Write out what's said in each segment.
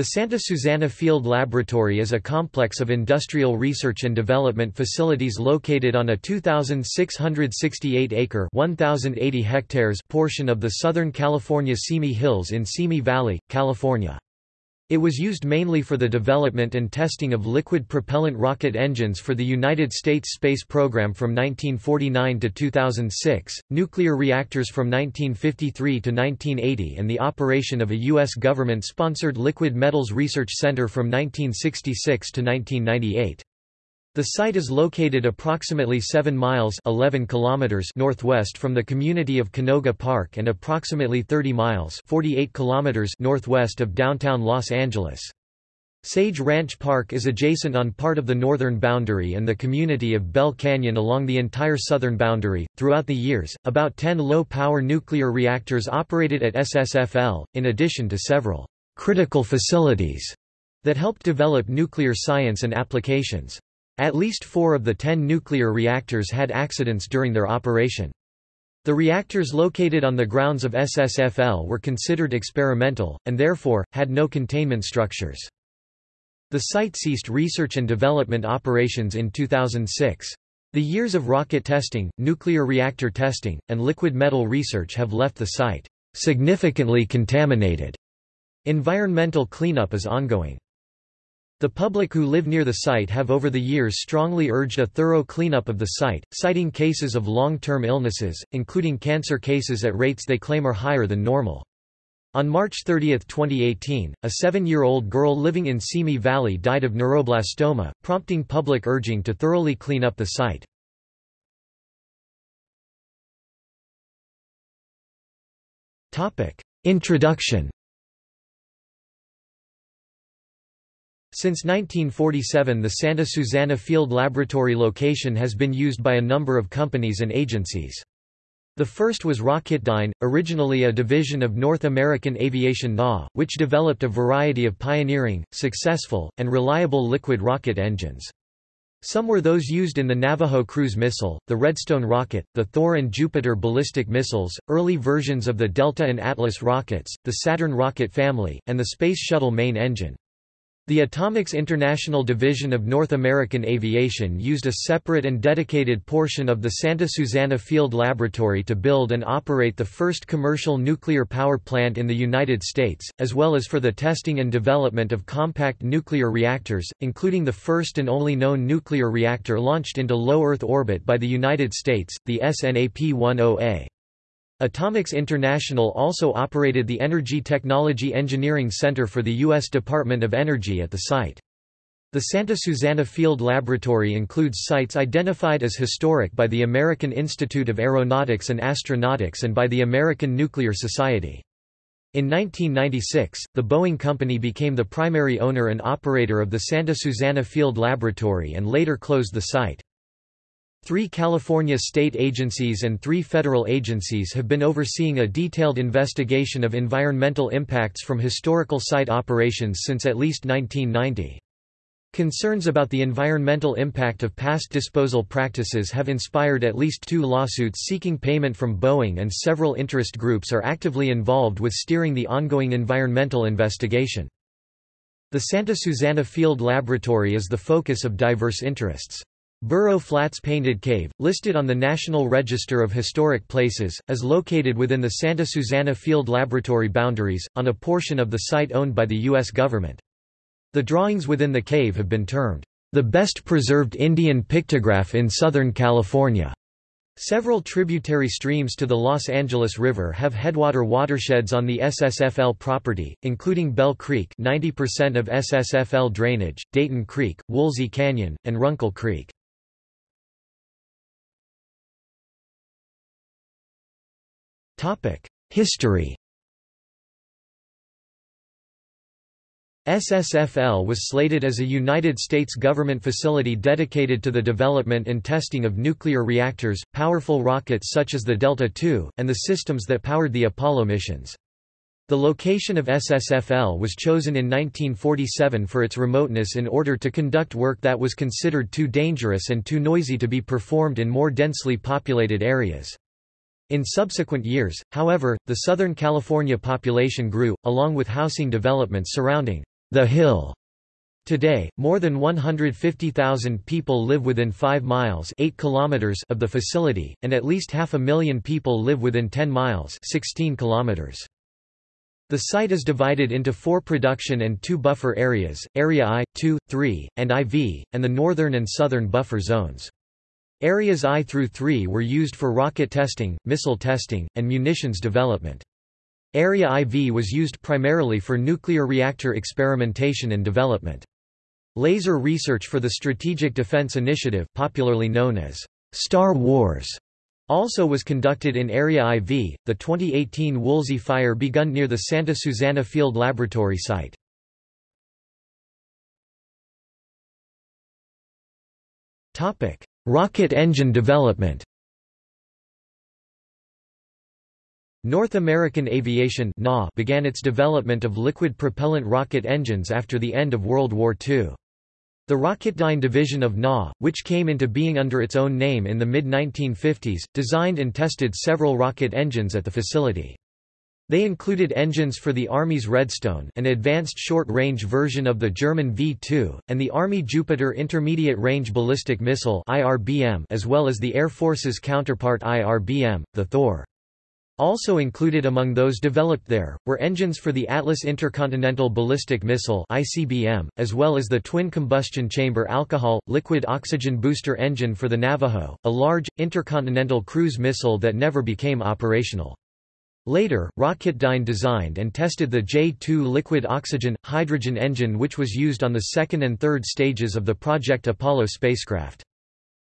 The Santa Susana Field Laboratory is a complex of industrial research and development facilities located on a 2,668-acre (1,080 hectares) portion of the Southern California Simi Hills in Simi Valley, California. It was used mainly for the development and testing of liquid propellant rocket engines for the United States space program from 1949 to 2006, nuclear reactors from 1953 to 1980 and the operation of a U.S. government-sponsored liquid metals research center from 1966 to 1998. The site is located approximately 7 miles 11 kilometers northwest from the community of Canoga Park and approximately 30 miles 48 kilometers northwest of downtown Los Angeles. Sage Ranch Park is adjacent on part of the northern boundary and the community of Bell Canyon along the entire southern boundary. Throughout the years, about 10 low power nuclear reactors operated at SSFL, in addition to several critical facilities that helped develop nuclear science and applications. At least four of the ten nuclear reactors had accidents during their operation. The reactors located on the grounds of SSFL were considered experimental, and therefore, had no containment structures. The site ceased research and development operations in 2006. The years of rocket testing, nuclear reactor testing, and liquid metal research have left the site significantly contaminated. Environmental cleanup is ongoing. The public who live near the site have over the years strongly urged a thorough cleanup of the site, citing cases of long-term illnesses, including cancer cases at rates they claim are higher than normal. On March 30, 2018, a seven-year-old girl living in Simi Valley died of neuroblastoma, prompting public urging to thoroughly clean up the site. Introduction Since 1947 the Santa Susana Field Laboratory location has been used by a number of companies and agencies. The first was Rocketdyne, originally a division of North American Aviation NA, which developed a variety of pioneering, successful, and reliable liquid rocket engines. Some were those used in the Navajo cruise missile, the Redstone rocket, the Thor and Jupiter ballistic missiles, early versions of the Delta and Atlas rockets, the Saturn rocket family, and the Space Shuttle main engine. The Atomics International Division of North American Aviation used a separate and dedicated portion of the Santa Susana Field Laboratory to build and operate the first commercial nuclear power plant in the United States, as well as for the testing and development of compact nuclear reactors, including the first and only known nuclear reactor launched into low Earth orbit by the United States, the SNAP-10A. Atomics International also operated the Energy Technology Engineering Center for the U.S. Department of Energy at the site. The Santa Susana Field Laboratory includes sites identified as historic by the American Institute of Aeronautics and Astronautics and by the American Nuclear Society. In 1996, the Boeing Company became the primary owner and operator of the Santa Susana Field Laboratory and later closed the site. Three California state agencies and three federal agencies have been overseeing a detailed investigation of environmental impacts from historical site operations since at least 1990. Concerns about the environmental impact of past disposal practices have inspired at least two lawsuits seeking payment from Boeing and several interest groups are actively involved with steering the ongoing environmental investigation. The Santa Susana Field Laboratory is the focus of diverse interests. Burro Flats Painted Cave, listed on the National Register of Historic Places, is located within the Santa Susana Field Laboratory boundaries, on a portion of the site owned by the U.S. government. The drawings within the cave have been termed, "...the best preserved Indian pictograph in Southern California." Several tributary streams to the Los Angeles River have headwater watersheds on the SSFL property, including Bell Creek 90% of SSFL drainage, Dayton Creek, Woolsey Canyon, and Runkle Creek. History SSFL was slated as a United States government facility dedicated to the development and testing of nuclear reactors, powerful rockets such as the Delta II, and the systems that powered the Apollo missions. The location of SSFL was chosen in 1947 for its remoteness in order to conduct work that was considered too dangerous and too noisy to be performed in more densely populated areas. In subsequent years, however, the Southern California population grew, along with housing developments surrounding The Hill. Today, more than 150,000 people live within 5 miles 8 kilometers of the facility, and at least half a million people live within 10 miles 16 kilometers. The site is divided into four production and two buffer areas, Area I, II, III, and IV, and the northern and southern buffer zones. Areas I through III were used for rocket testing, missile testing, and munitions development. Area IV was used primarily for nuclear reactor experimentation and development. Laser research for the Strategic Defense Initiative popularly known as Star Wars also was conducted in Area IV. The 2018 Woolsey fire begun near the Santa Susana Field Laboratory site. Topic: Rocket engine development. North American Aviation began its development of liquid propellant rocket engines after the end of World War II. The Rocketdyne division of NA, which came into being under its own name in the mid-1950s, designed and tested several rocket engines at the facility. They included engines for the Army's Redstone an advanced short-range version of the German V-2, and the Army Jupiter Intermediate Range Ballistic Missile IRBM, as well as the Air Force's counterpart IRBM, the Thor. Also included among those developed there, were engines for the Atlas Intercontinental Ballistic Missile ICBM, as well as the twin combustion chamber alcohol, liquid oxygen booster engine for the Navajo, a large, intercontinental cruise missile that never became operational. Later, Rocketdyne designed and tested the J-2 liquid oxygen, hydrogen engine which was used on the second and third stages of the Project Apollo spacecraft.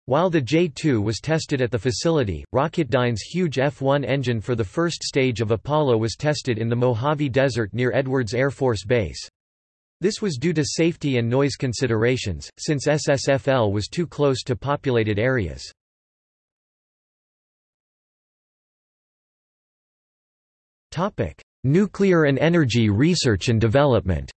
While the J-2 was tested at the facility, Rocketdyne's huge F-1 engine for the first stage of Apollo was tested in the Mojave Desert near Edwards Air Force Base. This was due to safety and noise considerations, since SSFL was too close to populated areas. Nuclear and energy research and development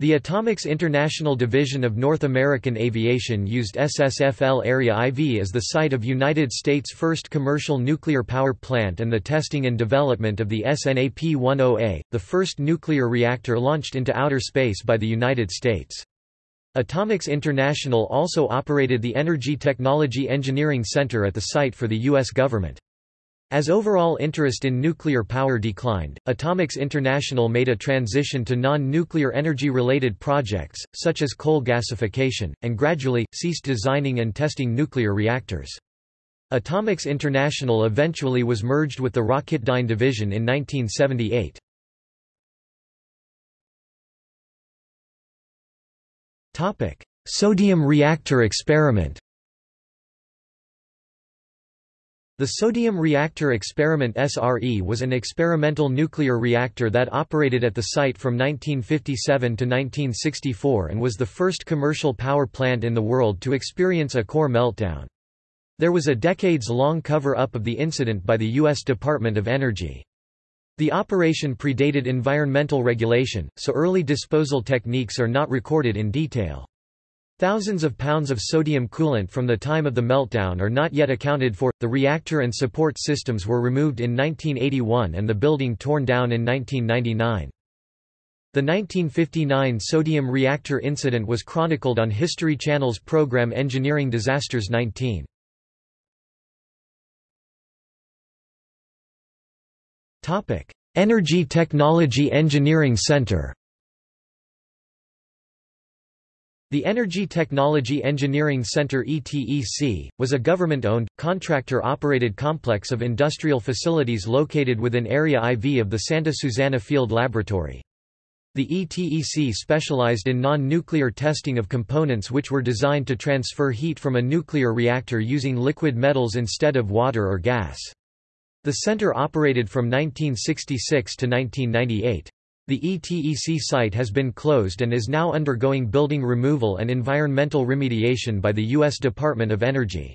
The Atomics International Division of North American Aviation used SSFL Area IV as the site of United States' first commercial nuclear power plant and the testing and development of the SNAP-10A, the first nuclear reactor launched into outer space by the United States. Atomics International also operated the Energy Technology Engineering Center at the site for the U.S. government. As overall interest in nuclear power declined, Atomics International made a transition to non-nuclear energy-related projects, such as coal gasification, and gradually, ceased designing and testing nuclear reactors. Atomics International eventually was merged with the Rocketdyne division in 1978. Sodium reactor experiment The Sodium Reactor Experiment SRE was an experimental nuclear reactor that operated at the site from 1957 to 1964 and was the first commercial power plant in the world to experience a core meltdown. There was a decades-long cover-up of the incident by the U.S. Department of Energy. The operation predated environmental regulation, so early disposal techniques are not recorded in detail. Thousands of pounds of sodium coolant from the time of the meltdown are not yet accounted for. The reactor and support systems were removed in 1981 and the building torn down in 1999. The 1959 sodium reactor incident was chronicled on History Channel's program Engineering Disasters 19. Topic: Energy Technology Engineering Center. The Energy Technology Engineering Center ETEC, was a government-owned, contractor-operated complex of industrial facilities located within Area IV of the Santa Susana Field Laboratory. The ETEC specialized in non-nuclear testing of components which were designed to transfer heat from a nuclear reactor using liquid metals instead of water or gas. The center operated from 1966 to 1998. The ETEC site has been closed and is now undergoing building removal and environmental remediation by the U.S. Department of Energy.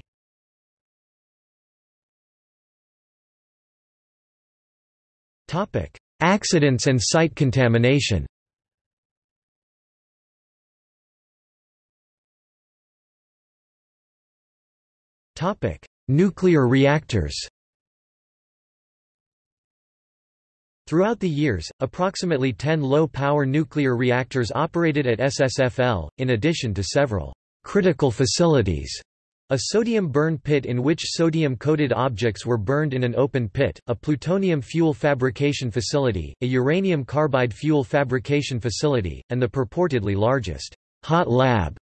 Accidents and site contamination Nuclear reactors Throughout the years, approximately 10 low-power nuclear reactors operated at SSFL, in addition to several critical facilities. A sodium burn pit in which sodium-coated objects were burned in an open pit, a plutonium fuel fabrication facility, a uranium carbide fuel fabrication facility, and the purportedly largest hot lab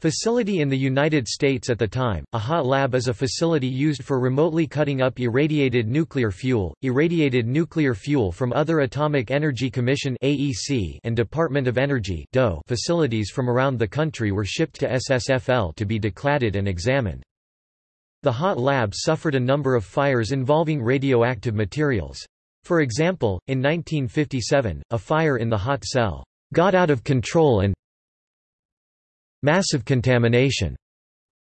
Facility in the United States at the time, a hot lab is a facility used for remotely cutting up irradiated nuclear fuel, irradiated nuclear fuel from other Atomic Energy Commission (AEC) and Department of Energy (DOE) facilities from around the country were shipped to SSFL to be decladded and examined. The hot lab suffered a number of fires involving radioactive materials. For example, in 1957, a fire in the hot cell got out of control and Massive contamination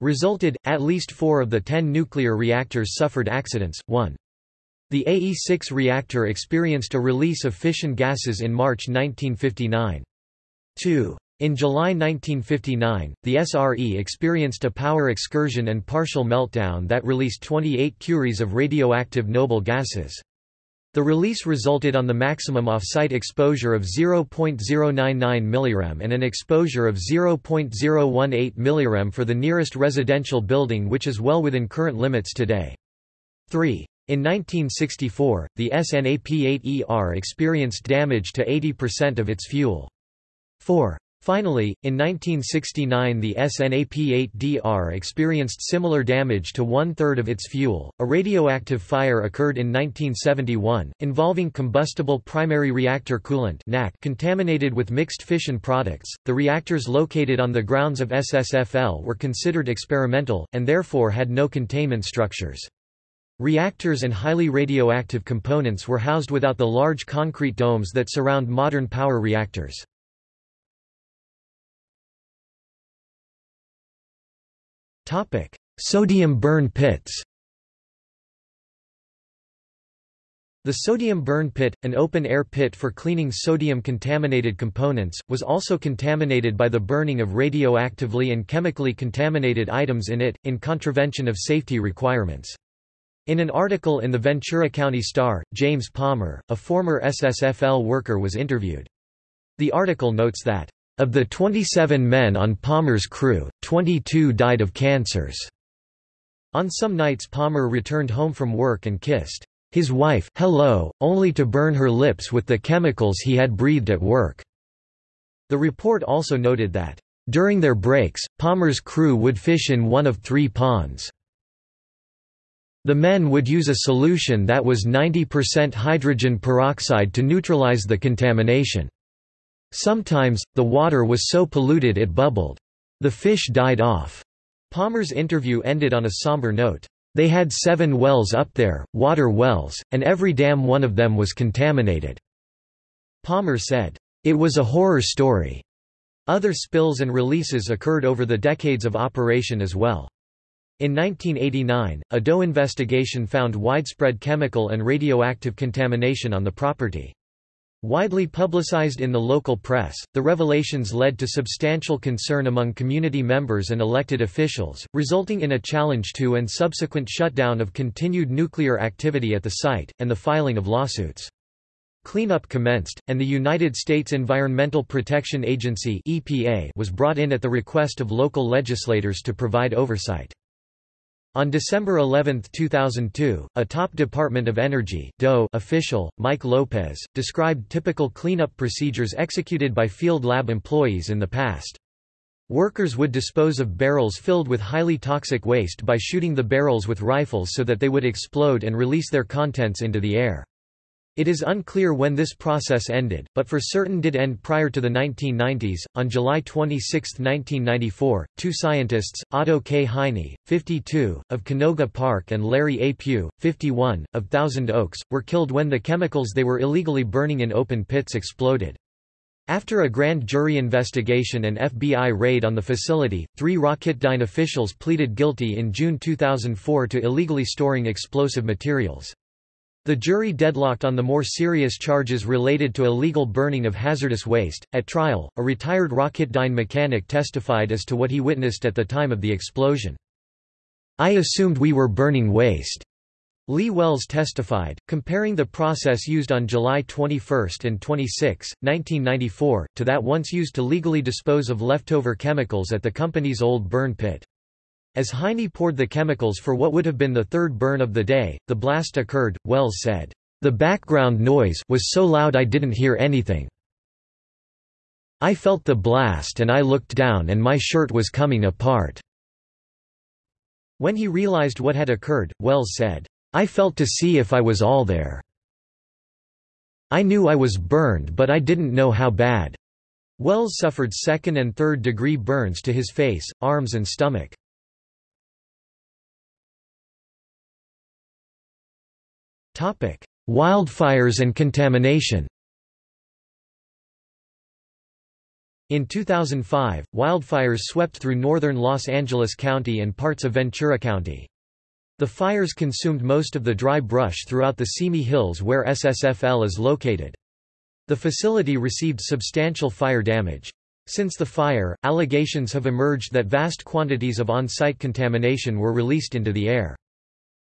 resulted, at least four of the ten nuclear reactors suffered accidents, one. The AE-6 reactor experienced a release of fission gases in March 1959. 2. In July 1959, the SRE experienced a power excursion and partial meltdown that released 28 curies of radioactive noble gases. The release resulted on the maximum off-site exposure of 0.099 mrem and an exposure of 0.018 mrem for the nearest residential building which is well within current limits today. 3. In 1964, the SNAP-8ER experienced damage to 80% of its fuel. 4. Finally, in 1969 the SNAP-8DR experienced similar damage to one-third of its fuel. A radioactive fire occurred in 1971, involving combustible primary reactor coolant contaminated with mixed fission products. The reactors located on the grounds of SSFL were considered experimental, and therefore had no containment structures. Reactors and highly radioactive components were housed without the large concrete domes that surround modern power reactors. Topic: Sodium burn pits. The sodium burn pit, an open-air pit for cleaning sodium-contaminated components, was also contaminated by the burning of radioactively and chemically contaminated items in it, in contravention of safety requirements. In an article in the Ventura County Star, James Palmer, a former SSFL worker was interviewed. The article notes that of the 27 men on Palmer's crew, 22 died of cancers. On some nights Palmer returned home from work and kissed his wife hello, only to burn her lips with the chemicals he had breathed at work. The report also noted that, during their breaks, Palmer's crew would fish in one of three ponds. The men would use a solution that was 90% hydrogen peroxide to neutralize the contamination. Sometimes, the water was so polluted it bubbled. The fish died off. Palmer's interview ended on a somber note. They had seven wells up there, water wells, and every damn one of them was contaminated. Palmer said, It was a horror story. Other spills and releases occurred over the decades of operation as well. In 1989, a DOE investigation found widespread chemical and radioactive contamination on the property. Widely publicized in the local press, the revelations led to substantial concern among community members and elected officials, resulting in a challenge to and subsequent shutdown of continued nuclear activity at the site, and the filing of lawsuits. Cleanup commenced, and the United States Environmental Protection Agency EPA was brought in at the request of local legislators to provide oversight. On December 11, 2002, a top Department of Energy DOE official, Mike Lopez, described typical cleanup procedures executed by field lab employees in the past. Workers would dispose of barrels filled with highly toxic waste by shooting the barrels with rifles so that they would explode and release their contents into the air. It is unclear when this process ended, but for certain did end prior to the 1990s. On July 26, 1994, two scientists, Otto K. Heine, 52, of Canoga Park and Larry A. Pugh, 51, of Thousand Oaks, were killed when the chemicals they were illegally burning in open pits exploded. After a grand jury investigation and FBI raid on the facility, three Rocketdyne officials pleaded guilty in June 2004 to illegally storing explosive materials. The jury deadlocked on the more serious charges related to illegal burning of hazardous waste. At trial, a retired Rocketdyne mechanic testified as to what he witnessed at the time of the explosion. I assumed we were burning waste. Lee Wells testified, comparing the process used on July 21 and 26, 1994, to that once used to legally dispose of leftover chemicals at the company's old burn pit. As Heine poured the chemicals for what would have been the third burn of the day, the blast occurred, Wells said, "...the background noise was so loud I didn't hear anything. I felt the blast and I looked down and my shirt was coming apart." When he realized what had occurred, Wells said, I felt to see if I was all there. I knew I was burned but I didn't know how bad. Wells suffered second and third degree burns to his face, arms and stomach. Wildfires and contamination In 2005, wildfires swept through northern Los Angeles County and parts of Ventura County. The fires consumed most of the dry brush throughout the Simi Hills where SSFL is located. The facility received substantial fire damage. Since the fire, allegations have emerged that vast quantities of on-site contamination were released into the air.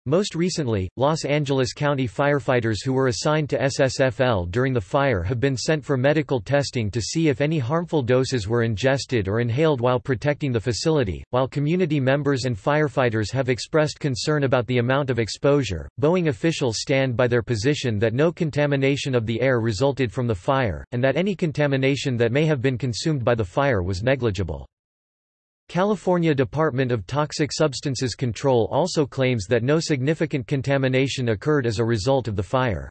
Most recently, Los Angeles County firefighters who were assigned to SSFL during the fire have been sent for medical testing to see if any harmful doses were ingested or inhaled while protecting the facility. While community members and firefighters have expressed concern about the amount of exposure, Boeing officials stand by their position that no contamination of the air resulted from the fire, and that any contamination that may have been consumed by the fire was negligible. California Department of Toxic Substances Control also claims that no significant contamination occurred as a result of the fire.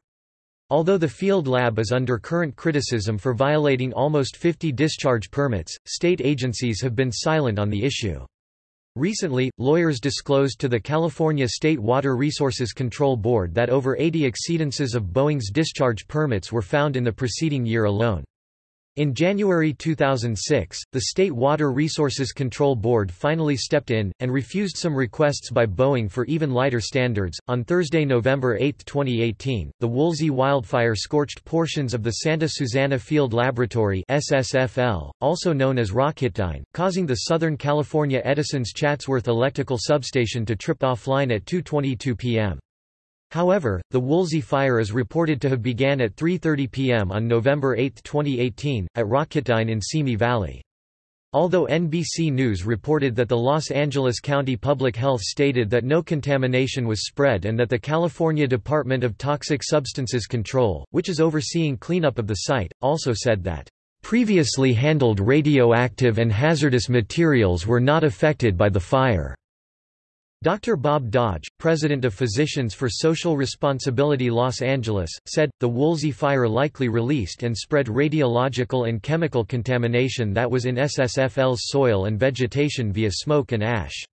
Although the field lab is under current criticism for violating almost 50 discharge permits, state agencies have been silent on the issue. Recently, lawyers disclosed to the California State Water Resources Control Board that over 80 exceedances of Boeing's discharge permits were found in the preceding year alone. In January 2006, the State Water Resources Control Board finally stepped in, and refused some requests by Boeing for even lighter standards. On Thursday, November 8, 2018, the Woolsey wildfire scorched portions of the Santa Susana Field Laboratory, SSFL, also known as Rocketdyne, causing the Southern California Edison's Chatsworth electrical substation to trip offline at 2.22 p.m. However, the Woolsey fire is reported to have began at 3.30 p.m. on November 8, 2018, at Rocketdyne in Simi Valley. Although NBC News reported that the Los Angeles County Public Health stated that no contamination was spread and that the California Department of Toxic Substances Control, which is overseeing cleanup of the site, also said that, "...previously handled radioactive and hazardous materials were not affected by the fire." Dr. Bob Dodge, president of Physicians for Social Responsibility Los Angeles, said, the Woolsey fire likely released and spread radiological and chemical contamination that was in SSFL's soil and vegetation via smoke and ash.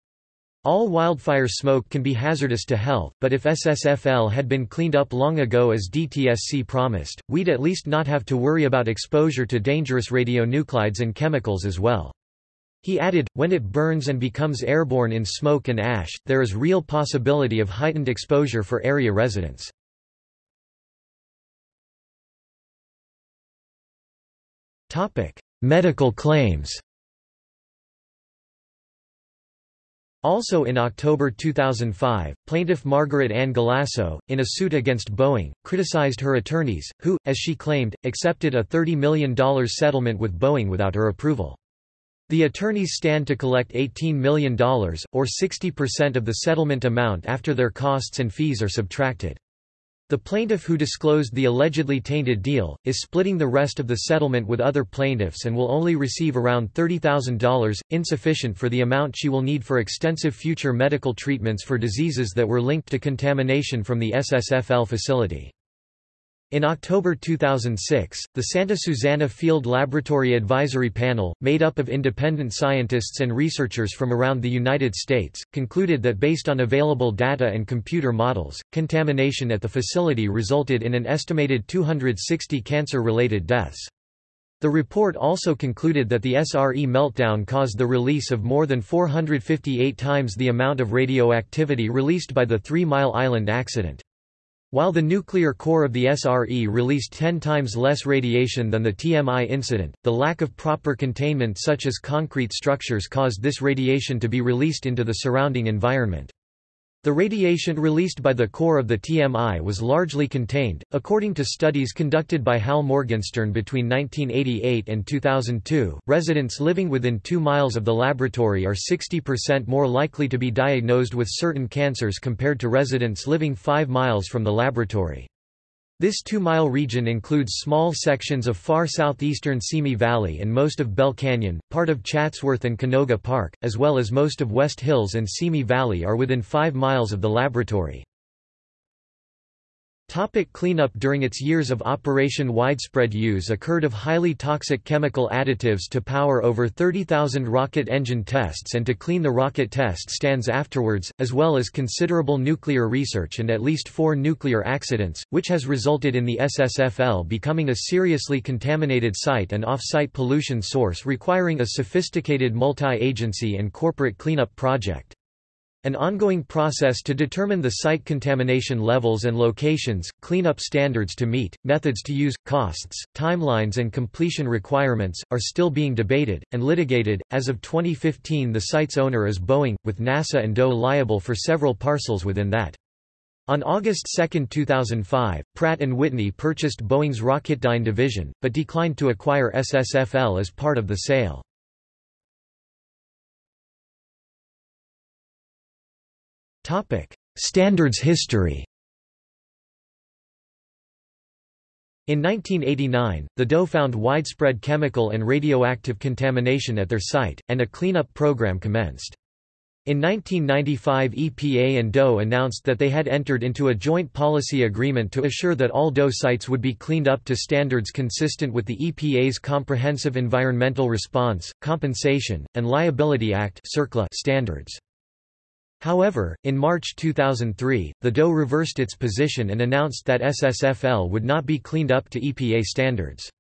All wildfire smoke can be hazardous to health, but if SSFL had been cleaned up long ago as DTSC promised, we'd at least not have to worry about exposure to dangerous radionuclides and chemicals as well. He added, when it burns and becomes airborne in smoke and ash, there is real possibility of heightened exposure for area residents. Medical claims Also in October 2005, plaintiff Margaret Ann Galasso, in a suit against Boeing, criticized her attorneys, who, as she claimed, accepted a $30 million settlement with Boeing without her approval. The attorneys stand to collect $18 million, or 60% of the settlement amount after their costs and fees are subtracted. The plaintiff who disclosed the allegedly tainted deal, is splitting the rest of the settlement with other plaintiffs and will only receive around $30,000, insufficient for the amount she will need for extensive future medical treatments for diseases that were linked to contamination from the SSFL facility. In October 2006, the Santa Susana Field Laboratory Advisory Panel, made up of independent scientists and researchers from around the United States, concluded that based on available data and computer models, contamination at the facility resulted in an estimated 260 cancer-related deaths. The report also concluded that the SRE meltdown caused the release of more than 458 times the amount of radioactivity released by the Three Mile Island accident. While the nuclear core of the SRE released 10 times less radiation than the TMI incident, the lack of proper containment such as concrete structures caused this radiation to be released into the surrounding environment. The radiation released by the core of the TMI was largely contained. According to studies conducted by Hal Morgenstern between 1988 and 2002, residents living within 2 miles of the laboratory are 60% more likely to be diagnosed with certain cancers compared to residents living 5 miles from the laboratory. This two-mile region includes small sections of far southeastern Simi Valley and most of Bell Canyon, part of Chatsworth and Canoga Park, as well as most of West Hills and Simi Valley are within 5 miles of the laboratory. Topic cleanup During its years of operation widespread use occurred of highly toxic chemical additives to power over 30,000 rocket engine tests and to clean the rocket test stands afterwards, as well as considerable nuclear research and at least four nuclear accidents, which has resulted in the SSFL becoming a seriously contaminated site and off-site pollution source requiring a sophisticated multi-agency and corporate cleanup project. An ongoing process to determine the site contamination levels and locations, cleanup standards to meet, methods to use, costs, timelines, and completion requirements are still being debated and litigated. As of 2015, the site's owner is Boeing, with NASA and DOE liable for several parcels within that. On August 2, 2005, Pratt & Whitney purchased Boeing's Rocketdyne division, but declined to acquire SSFL as part of the sale. Topic: Standards history. In 1989, the DOE found widespread chemical and radioactive contamination at their site, and a cleanup program commenced. In 1995 EPA and DOE announced that they had entered into a joint policy agreement to assure that all DOE sites would be cleaned up to standards consistent with the EPA's Comprehensive Environmental Response, Compensation, and Liability Act standards. However, in March 2003, the DOE reversed its position and announced that SSFL would not be cleaned up to EPA standards.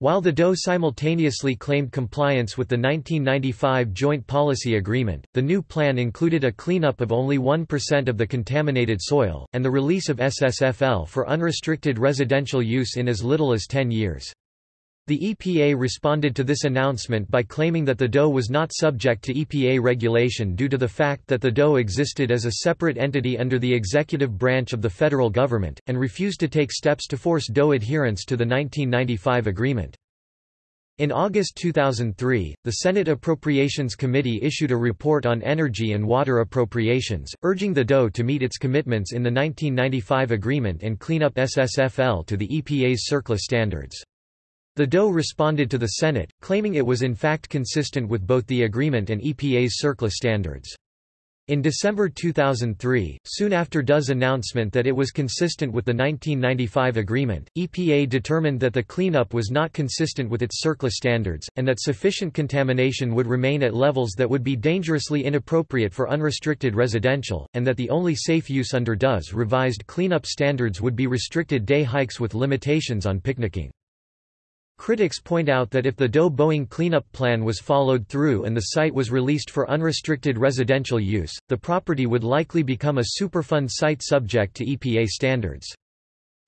While the DOE simultaneously claimed compliance with the 1995 Joint Policy Agreement, the new plan included a cleanup of only 1% of the contaminated soil, and the release of SSFL for unrestricted residential use in as little as 10 years. The EPA responded to this announcement by claiming that the DOE was not subject to EPA regulation due to the fact that the DOE existed as a separate entity under the executive branch of the federal government, and refused to take steps to force DOE adherence to the 1995 agreement. In August 2003, the Senate Appropriations Committee issued a report on energy and water appropriations, urging the DOE to meet its commitments in the 1995 agreement and clean up SSFL to the EPA's CERCLA standards. The DOE responded to the Senate, claiming it was in fact consistent with both the agreement and EPA's CERCLA standards. In December 2003, soon after DOE's announcement that it was consistent with the 1995 agreement, EPA determined that the cleanup was not consistent with its CERCLA standards, and that sufficient contamination would remain at levels that would be dangerously inappropriate for unrestricted residential, and that the only safe use under DOE's revised cleanup standards would be restricted day hikes with limitations on picnicking. Critics point out that if the DOE-Boeing cleanup plan was followed through and the site was released for unrestricted residential use, the property would likely become a Superfund site subject to EPA standards.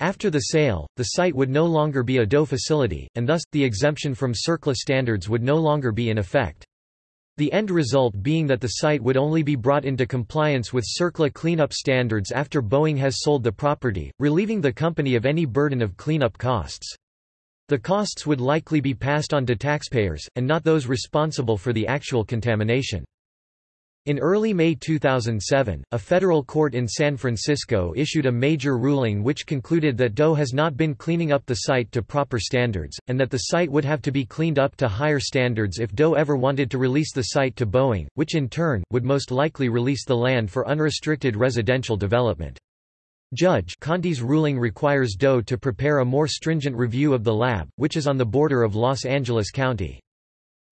After the sale, the site would no longer be a DOE facility, and thus, the exemption from CERCLA standards would no longer be in effect. The end result being that the site would only be brought into compliance with CERCLA cleanup standards after Boeing has sold the property, relieving the company of any burden of cleanup costs. The costs would likely be passed on to taxpayers, and not those responsible for the actual contamination. In early May 2007, a federal court in San Francisco issued a major ruling which concluded that DOE has not been cleaning up the site to proper standards, and that the site would have to be cleaned up to higher standards if DOE ever wanted to release the site to Boeing, which in turn, would most likely release the land for unrestricted residential development. Judge Conti's ruling requires DOE to prepare a more stringent review of the lab, which is on the border of Los Angeles County.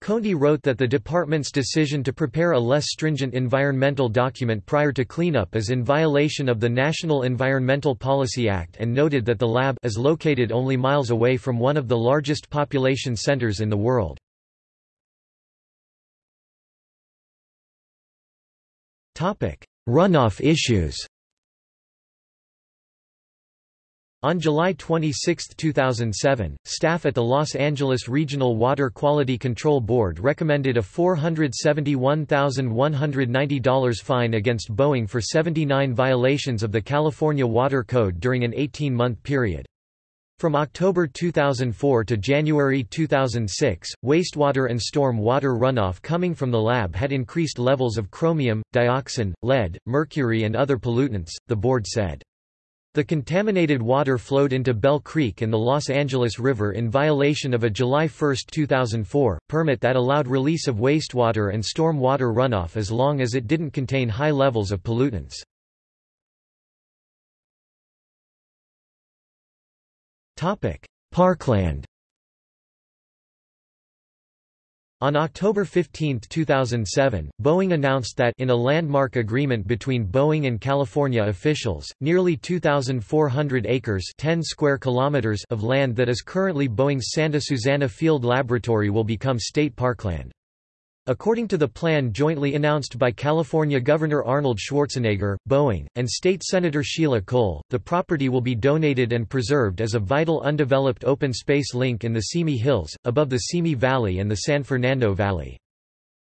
Conti wrote that the department's decision to prepare a less stringent environmental document prior to cleanup is in violation of the National Environmental Policy Act and noted that the lab is located only miles away from one of the largest population centers in the world. Runoff issues On July 26, 2007, staff at the Los Angeles Regional Water Quality Control Board recommended a $471,190 fine against Boeing for 79 violations of the California Water Code during an 18-month period. From October 2004 to January 2006, wastewater and storm water runoff coming from the lab had increased levels of chromium, dioxin, lead, mercury and other pollutants, the board said. The contaminated water flowed into Bell Creek and the Los Angeles River in violation of a July 1, 2004, permit that allowed release of wastewater and storm water runoff as long as it didn't contain high levels of pollutants. Parkland On October 15, 2007, Boeing announced that in a landmark agreement between Boeing and California officials, nearly 2,400 acres 10 square kilometers of land that is currently Boeing's Santa Susana Field Laboratory will become state parkland. According to the plan jointly announced by California Governor Arnold Schwarzenegger, Boeing, and State Senator Sheila Cole, the property will be donated and preserved as a vital undeveloped open space link in the Simi Hills, above the Simi Valley and the San Fernando Valley.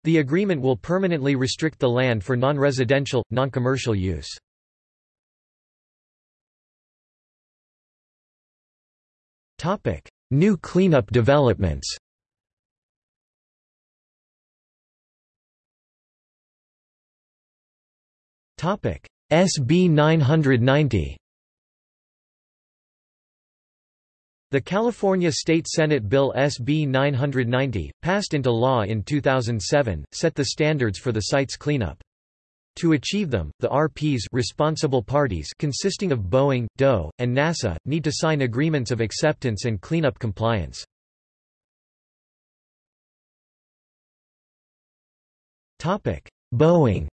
The agreement will permanently restrict the land for non-residential, non-commercial use. New cleanup developments SB 990 The California State Senate Bill SB 990, passed into law in 2007, set the standards for the site's cleanup. To achieve them, the RPs responsible parties consisting of Boeing, DOE, and NASA, need to sign agreements of acceptance and cleanup compliance. Boeing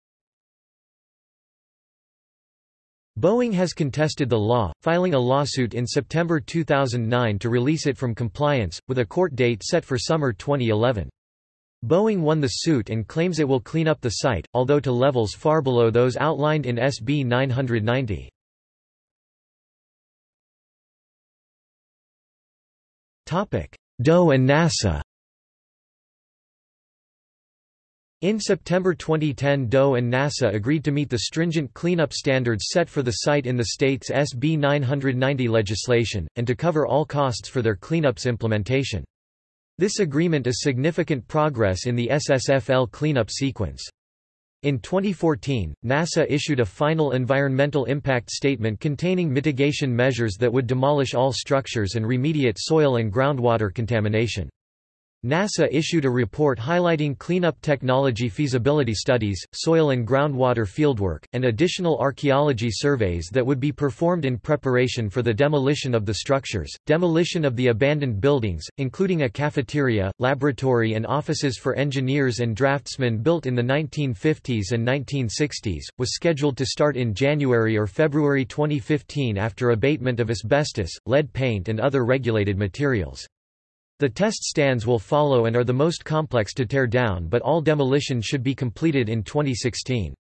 Boeing has contested the law, filing a lawsuit in September 2009 to release it from compliance, with a court date set for summer 2011. Boeing won the suit and claims it will clean up the site, although to levels far below those outlined in SB 990. DOE and NASA In September 2010 DOE and NASA agreed to meet the stringent cleanup standards set for the site in the state's SB 990 legislation, and to cover all costs for their cleanup's implementation. This agreement is significant progress in the SSFL cleanup sequence. In 2014, NASA issued a final environmental impact statement containing mitigation measures that would demolish all structures and remediate soil and groundwater contamination. NASA issued a report highlighting cleanup technology feasibility studies, soil and groundwater fieldwork, and additional archaeology surveys that would be performed in preparation for the demolition of the structures. Demolition of the abandoned buildings, including a cafeteria, laboratory, and offices for engineers and draftsmen built in the 1950s and 1960s, was scheduled to start in January or February 2015 after abatement of asbestos, lead paint, and other regulated materials. The test stands will follow and are the most complex to tear down but all demolition should be completed in 2016.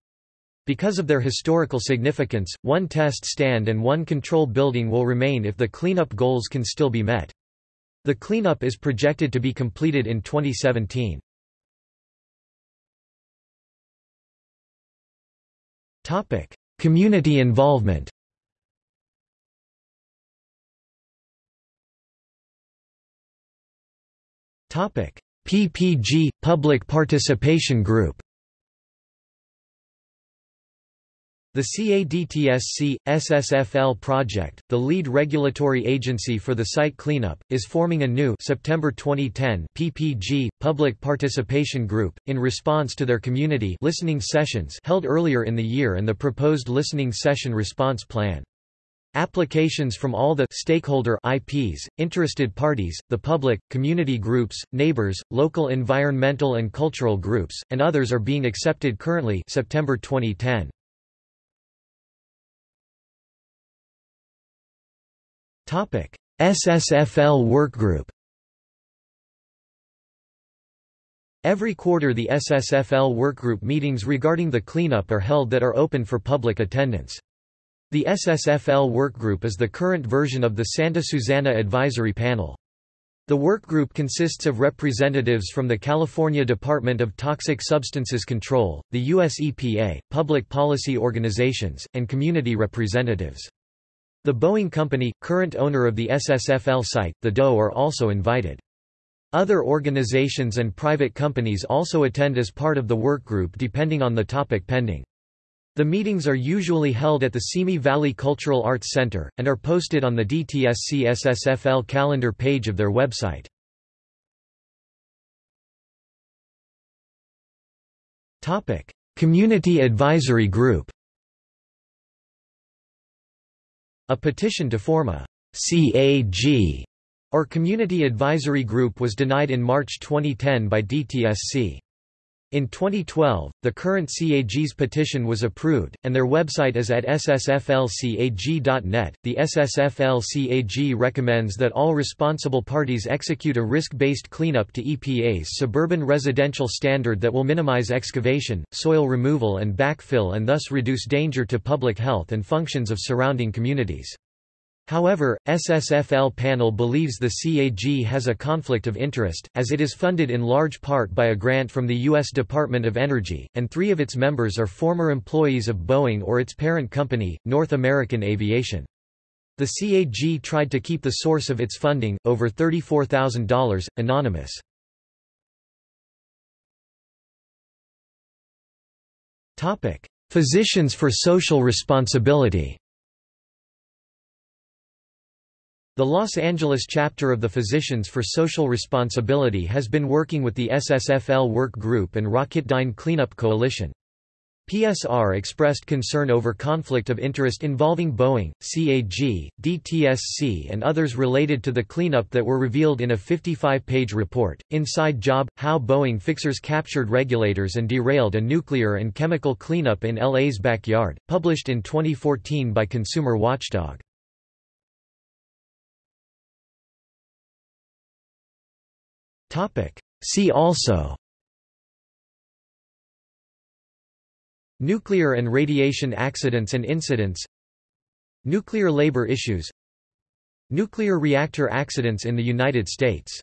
Because of their historical significance, one test stand and one control building will remain if the cleanup goals can still be met. The cleanup is projected to be completed in 2017. Community involvement PPG – Public Participation Group The CADTSC – SSFL project, the lead regulatory agency for the site cleanup, is forming a new September 2010 PPG – Public Participation Group, in response to their community listening sessions held earlier in the year and the proposed listening session response plan. Applications from all the stakeholder IPs, interested parties, the public, community groups, neighbors, local environmental and cultural groups, and others are being accepted currently September 2010. Topic: SSFL Workgroup Every quarter the SSFL workgroup meetings regarding the cleanup are held that are open for public attendance. The SSFL Workgroup is the current version of the Santa Susana Advisory Panel. The workgroup consists of representatives from the California Department of Toxic Substances Control, the U.S. EPA, public policy organizations, and community representatives. The Boeing Company, current owner of the SSFL site, the DOE are also invited. Other organizations and private companies also attend as part of the workgroup depending on the topic pending. The meetings are usually held at the Simi Valley Cultural Arts Center, and are posted on the DTSC SSFL calendar page of their website. Community Advisory Group A petition to form a CAG or Community Advisory Group was denied in March 2010 by DTSC. In 2012, the current CAG's petition was approved, and their website is at ssflcag.net. The SSFL-CAG recommends that all responsible parties execute a risk-based cleanup to EPA's suburban residential standard that will minimize excavation, soil removal and backfill and thus reduce danger to public health and functions of surrounding communities. However, SSFL panel believes the CAG has a conflict of interest, as it is funded in large part by a grant from the U.S. Department of Energy, and three of its members are former employees of Boeing or its parent company, North American Aviation. The CAG tried to keep the source of its funding, over $34,000, anonymous. Physicians for Social Responsibility The Los Angeles chapter of the Physicians for Social Responsibility has been working with the SSFL Work Group and Rocketdyne Cleanup Coalition. PSR expressed concern over conflict of interest involving Boeing, CAG, DTSC and others related to the cleanup that were revealed in a 55-page report, Inside Job – How Boeing Fixers Captured Regulators and Derailed a Nuclear and Chemical Cleanup in LA's Backyard, published in 2014 by Consumer Watchdog. See also. Nuclear and radiation accidents and incidents. Nuclear labor issues. Nuclear reactor accidents in the United States